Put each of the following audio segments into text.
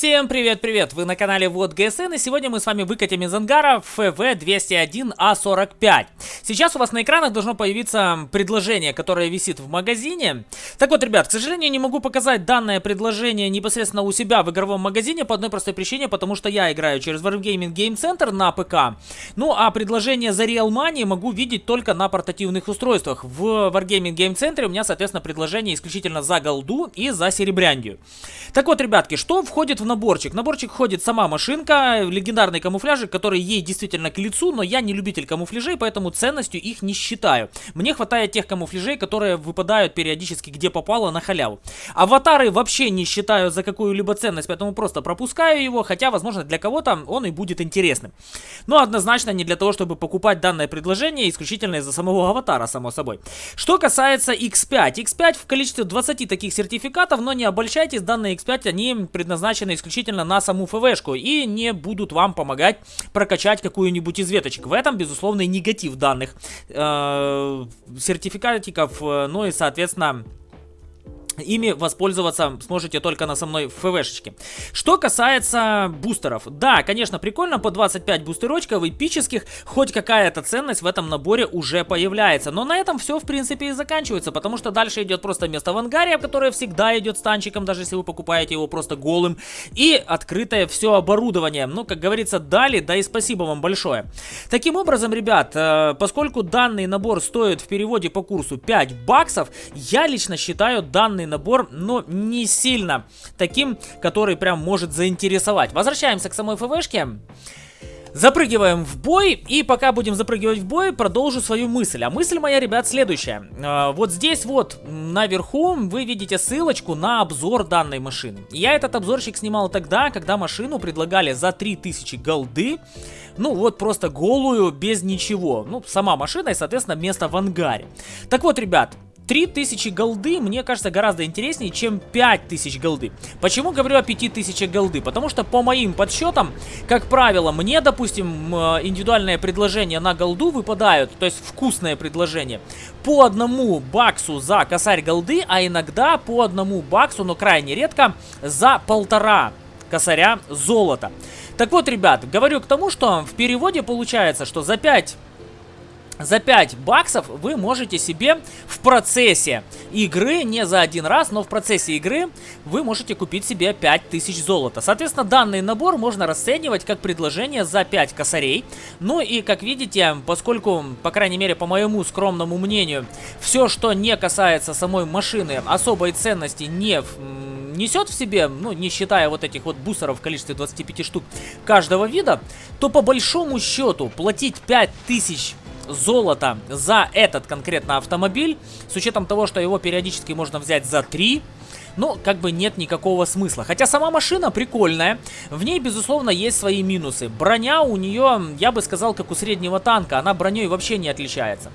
Всем привет-привет! Вы на канале Вот ГСН и сегодня мы с вами выкатим из ангара FV201A45. Сейчас у вас на экранах должно появиться предложение, которое висит в магазине. Так вот, ребят, к сожалению, не могу показать данное предложение непосредственно у себя в игровом магазине по одной простой причине, потому что я играю через Wargaming Game Center на ПК. Ну, а предложение за Real Money могу видеть только на портативных устройствах. В Wargaming Game Center у меня, соответственно, предложение исключительно за голду и за серебряндию. Так вот, ребятки, что входит в наборчик. наборчик входит сама машинка, легендарный камуфляжик, который ей действительно к лицу, но я не любитель камуфляжей, поэтому ценностью их не считаю. Мне хватает тех камуфляжей, которые выпадают периодически где попало на халяву. Аватары вообще не считаю за какую-либо ценность, поэтому просто пропускаю его, хотя, возможно, для кого-то он и будет интересным. Но однозначно не для того, чтобы покупать данное предложение, исключительно из-за самого аватара, само собой. Что касается X5. X5 в количестве 20 таких сертификатов, но не обольщайтесь, данные X5, они предназначены исключительно на саму ФВшку и не будут вам помогать прокачать какую-нибудь из веточек. В этом, безусловно, негатив данных э, сертификатиков, э, ну и, соответственно, ими воспользоваться сможете только на со мной ФВшечке. Что касается бустеров. Да, конечно, прикольно, по 25 бустерочков эпических, хоть какая-то ценность в этом наборе уже появляется. Но на этом все, в принципе, и заканчивается, потому что дальше идет просто место в ангаре, которое всегда идет с танчиком, даже если вы покупаете его просто голым. И открытое все оборудование. Ну, как говорится, дали, да и спасибо вам большое. Таким образом, ребят, э, поскольку данный набор стоит в переводе по курсу 5 баксов, я лично считаю данный набор, но не сильно таким, который прям может заинтересовать. Возвращаемся к самой ФВшке. Запрыгиваем в бой, и пока будем запрыгивать в бой, продолжу свою мысль. А мысль моя, ребят, следующая. А, вот здесь вот, наверху, вы видите ссылочку на обзор данной машины. Я этот обзорчик снимал тогда, когда машину предлагали за 3000 голды. Ну, вот просто голую, без ничего. Ну, сама машина и, соответственно, место в ангаре. Так вот, ребят, 3000 голды мне кажется гораздо интереснее, чем 5000 голды. Почему говорю о 5000 голды? Потому что по моим подсчетам, как правило, мне, допустим, э, индивидуальные предложения на голду выпадают, то есть вкусное предложение, по одному баксу за косарь голды, а иногда по одному баксу, но крайне редко, за полтора косаря золота. Так вот, ребят, говорю к тому, что в переводе получается, что за 5 за 5 баксов вы можете себе в процессе игры, не за один раз, но в процессе игры вы можете купить себе 5000 золота. Соответственно, данный набор можно расценивать как предложение за 5 косарей. Ну и, как видите, поскольку, по крайней мере, по моему скромному мнению, все, что не касается самой машины, особой ценности не несет в себе, ну, не считая вот этих вот бусеров в количестве 25 штук каждого вида, то по большому счету платить 5000 золота за этот конкретно автомобиль, с учетом того, что его периодически можно взять за 3, ну, как бы нет никакого смысла. Хотя сама машина прикольная, в ней, безусловно, есть свои минусы. Броня у нее, я бы сказал, как у среднего танка, она броней вообще не отличается.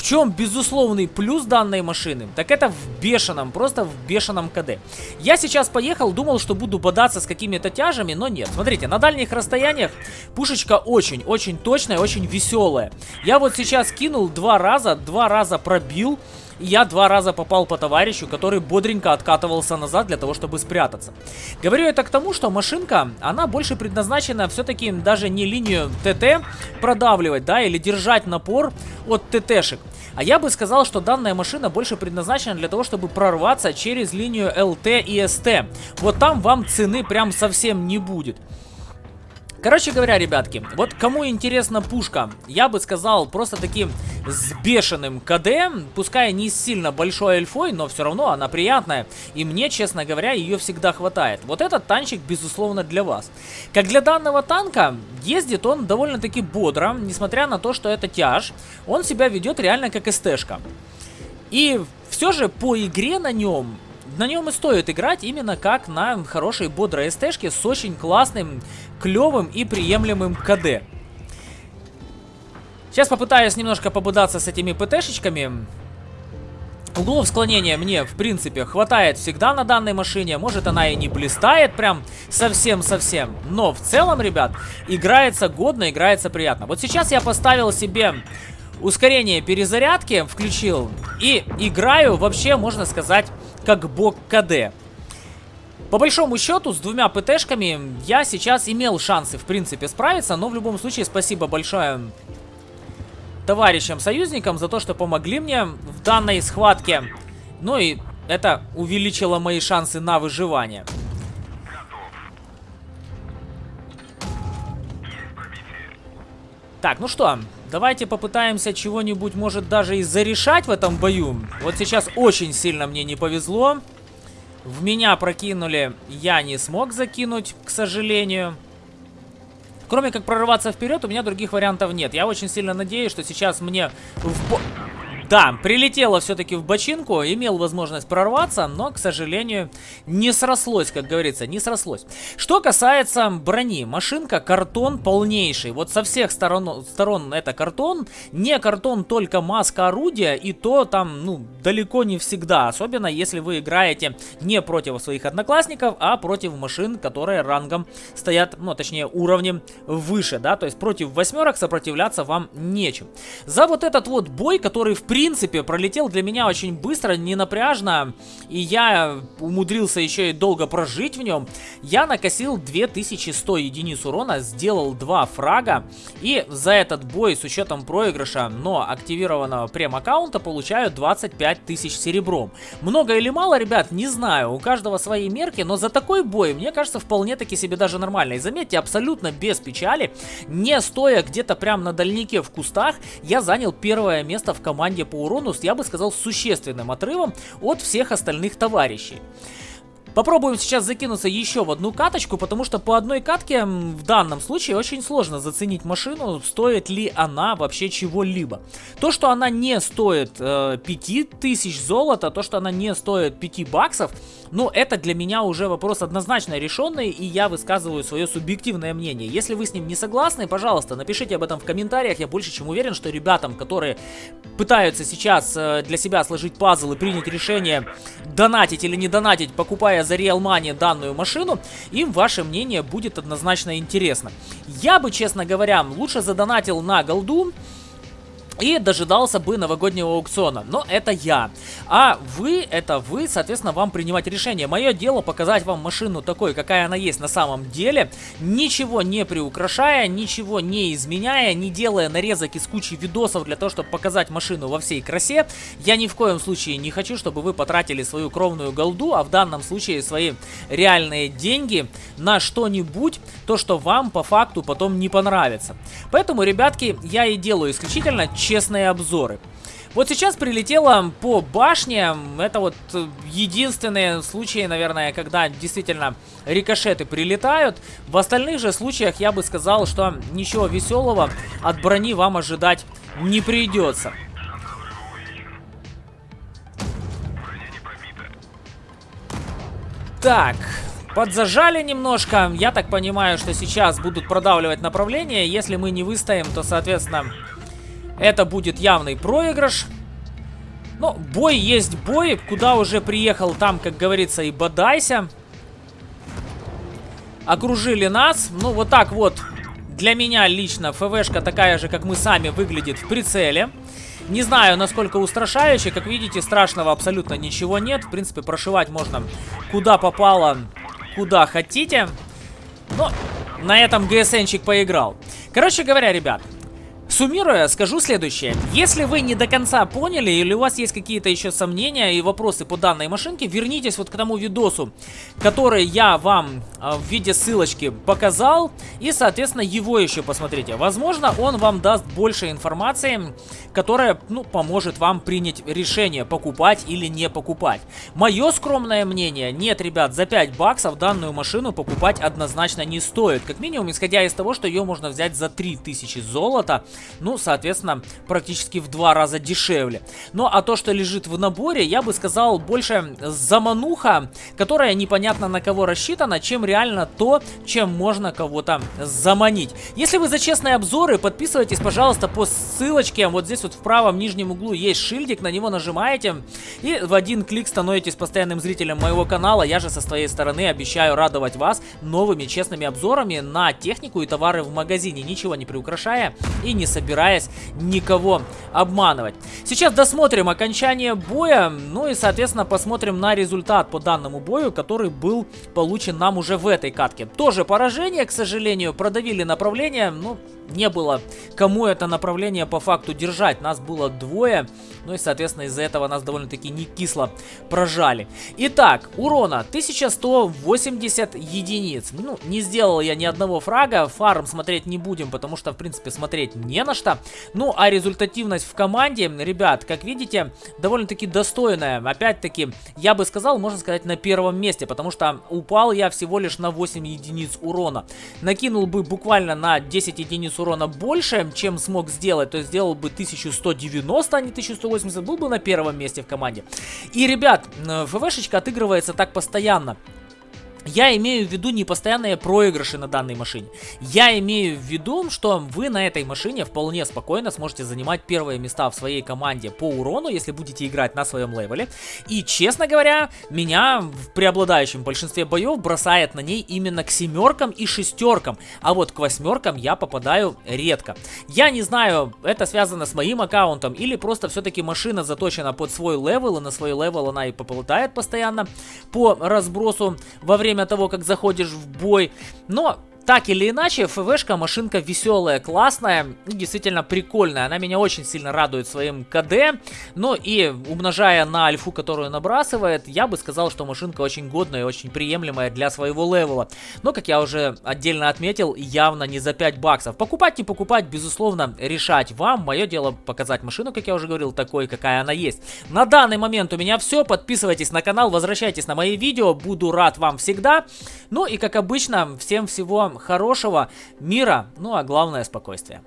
В чем безусловный плюс данной машины? Так это в бешеном, просто в бешеном КД. Я сейчас поехал, думал, что буду бодаться с какими-то тяжами, но нет. Смотрите, на дальних расстояниях пушечка очень-очень точная, очень веселая. Я вот сейчас кинул два раза, два раза пробил я два раза попал по товарищу, который бодренько откатывался назад для того, чтобы спрятаться. Говорю это к тому, что машинка, она больше предназначена все-таки даже не линию ТТ продавливать, да, или держать напор от ТТшек. А я бы сказал, что данная машина больше предназначена для того, чтобы прорваться через линию ЛТ и СТ. Вот там вам цены прям совсем не будет. Короче говоря, ребятки, вот кому интересна пушка, я бы сказал просто таким с бешеным КД, пускай не сильно большой альфой, но все равно она приятная, и мне, честно говоря, ее всегда хватает. Вот этот танчик, безусловно, для вас. Как для данного танка, ездит он довольно-таки бодро, несмотря на то, что это тяж, он себя ведет реально как СТшка. И все же по игре на нем на нем и стоит играть именно как на хорошей бодрой СТшке с очень классным, клевым и приемлемым КД. Сейчас попытаюсь немножко побудаться с этими ПТшечками. Углов склонения мне, в принципе, хватает всегда на данной машине. Может, она и не блистает прям совсем-совсем. Но в целом, ребят, играется годно, играется приятно. Вот сейчас я поставил себе ускорение перезарядки, включил. И играю вообще, можно сказать, как бог КД. По большому счету, с двумя ПТшками я сейчас имел шансы, в принципе, справиться, но в любом случае спасибо большое товарищам-союзникам за то, что помогли мне в данной схватке. Ну и это увеличило мои шансы на выживание. Так, ну что, давайте попытаемся чего-нибудь, может, даже и зарешать в этом бою. Вот сейчас очень сильно мне не повезло. В меня прокинули, я не смог закинуть, к сожалению. Кроме как прорываться вперед, у меня других вариантов нет. Я очень сильно надеюсь, что сейчас мне в... Да, прилетело все-таки в бочинку, имел возможность прорваться, но, к сожалению, не срослось, как говорится, не срослось. Что касается брони, машинка картон полнейший. Вот со всех сторон, сторон это картон, не картон только маска орудия, и то там, ну, далеко не всегда. Особенно, если вы играете не против своих одноклассников, а против машин, которые рангом стоят, ну, точнее, уровнем выше, да. То есть против восьмерок сопротивляться вам нечем. За вот этот вот бой, который в принципе принципе, пролетел для меня очень быстро, не напряжно, и я умудрился еще и долго прожить в нем. Я накосил 2100 единиц урона, сделал два фрага, и за этот бой с учетом проигрыша, но активированного прем-аккаунта, получаю 25 тысяч серебром. Много или мало, ребят, не знаю, у каждого свои мерки, но за такой бой, мне кажется, вполне таки себе даже нормально. И заметьте, абсолютно без печали, не стоя где-то прям на дальнике в кустах, я занял первое место в команде по урону, я бы сказал, существенным отрывом от всех остальных товарищей. Попробуем сейчас закинуться еще в одну каточку, потому что по одной катке в данном случае очень сложно заценить машину, стоит ли она вообще чего-либо. То, что она не стоит э, 5000 золота, то, что она не стоит 5 баксов, ну, это для меня уже вопрос однозначно решенный, и я высказываю свое субъективное мнение. Если вы с ним не согласны, пожалуйста, напишите об этом в комментариях. Я больше чем уверен, что ребятам, которые пытаются сейчас э, для себя сложить пазл и принять решение, донатить или не донатить, покупая за Real Money данную машину, им ваше мнение будет однозначно интересно. Я бы, честно говоря, лучше задонатил на голду, и дожидался бы новогоднего аукциона. Но это я. А вы, это вы, соответственно, вам принимать решение. Мое дело показать вам машину такой, какая она есть на самом деле, ничего не приукрашая, ничего не изменяя, не делая нарезок из кучи видосов для того, чтобы показать машину во всей красе. Я ни в коем случае не хочу, чтобы вы потратили свою кровную голду, а в данном случае свои реальные деньги на что-нибудь, то, что вам по факту потом не понравится. Поэтому, ребятки, я и делаю исключительно честные обзоры. Вот сейчас прилетело по башне. Это вот э, единственные случаи, наверное, когда действительно рикошеты прилетают. В остальных же случаях я бы сказал, что ничего веселого от брони вам ожидать не придется. Так, подзажали немножко. Я так понимаю, что сейчас будут продавливать направление. Если мы не выстоим, то, соответственно, это будет явный проигрыш. Но бой есть бой. Куда уже приехал, там, как говорится, и бодайся. Окружили нас. Ну, вот так вот. Для меня лично ФВшка такая же, как мы сами, выглядит в прицеле. Не знаю, насколько устрашающе. Как видите, страшного абсолютно ничего нет. В принципе, прошивать можно куда попало, куда хотите. Но на этом ГСНчик поиграл. Короче говоря, ребят, Суммируя, скажу следующее. Если вы не до конца поняли или у вас есть какие-то еще сомнения и вопросы по данной машинке, вернитесь вот к тому видосу, который я вам э, в виде ссылочки показал. И, соответственно, его еще посмотрите. Возможно, он вам даст больше информации, которая, ну, поможет вам принять решение, покупать или не покупать. Мое скромное мнение, нет, ребят, за 5 баксов данную машину покупать однозначно не стоит. Как минимум, исходя из того, что ее можно взять за 3000 золота ну, соответственно, практически в два раза дешевле. Ну, а то, что лежит в наборе, я бы сказал, больше замануха, которая непонятно на кого рассчитана, чем реально то, чем можно кого-то заманить. Если вы за честные обзоры, подписывайтесь, пожалуйста, по ссылочке. Вот здесь вот в правом нижнем углу есть шильдик, на него нажимаете. И в один клик становитесь постоянным зрителем моего канала. Я же со своей стороны обещаю радовать вас новыми честными обзорами на технику и товары в магазине, ничего не приукрашая и не собираясь никого обманывать. Сейчас досмотрим окончание боя, ну и соответственно посмотрим на результат по данному бою, который был получен нам уже в этой катке. Тоже поражение, к сожалению, продавили направление, ну не было кому это направление по факту держать. Нас было двое, ну и, соответственно, из-за этого нас довольно-таки не кисло прожали. Итак, урона 1180 единиц. Ну, не сделал я ни одного фрага, фарм смотреть не будем, потому что, в принципе, смотреть не на что. Ну, а результативность в команде, ребят, как видите, довольно-таки достойная. Опять-таки, я бы сказал, можно сказать, на первом месте, потому что упал я всего лишь на 8 единиц урона. Накинул бы буквально на 10 единиц урона больше, чем смог сделать, то сделал бы 1190, а не 1180, был бы на первом месте в команде. И, ребят, ФВшечка отыгрывается так постоянно. Я имею в виду не постоянные проигрыши на данной машине. Я имею в виду, что вы на этой машине вполне спокойно сможете занимать первые места в своей команде по урону, если будете играть на своем левеле. И, честно говоря, меня в преобладающем большинстве боев бросает на ней именно к семеркам и шестеркам. А вот к восьмеркам я попадаю редко. Я не знаю, это связано с моим аккаунтом или просто все-таки машина заточена под свой левел, и на свой левел она и попадает постоянно по разбросу во время время того, как заходишь в бой. Но так или иначе, ФВшка машинка веселая, классная и действительно прикольная. Она меня очень сильно радует своим КД. Но и умножая на альфу, которую набрасывает, я бы сказал, что машинка очень годная и очень приемлемая для своего левела. Но, как я уже отдельно отметил, явно не за 5 баксов. Покупать, не покупать, безусловно, решать вам. Мое дело показать машину, как я уже говорил, такой, какая она есть. На данный момент у меня все. Подписывайтесь на канал, возвращайтесь на мои видео. Буду рад вам всегда. Ну и, как обычно, всем всего хорошего, мира, ну а главное спокойствие.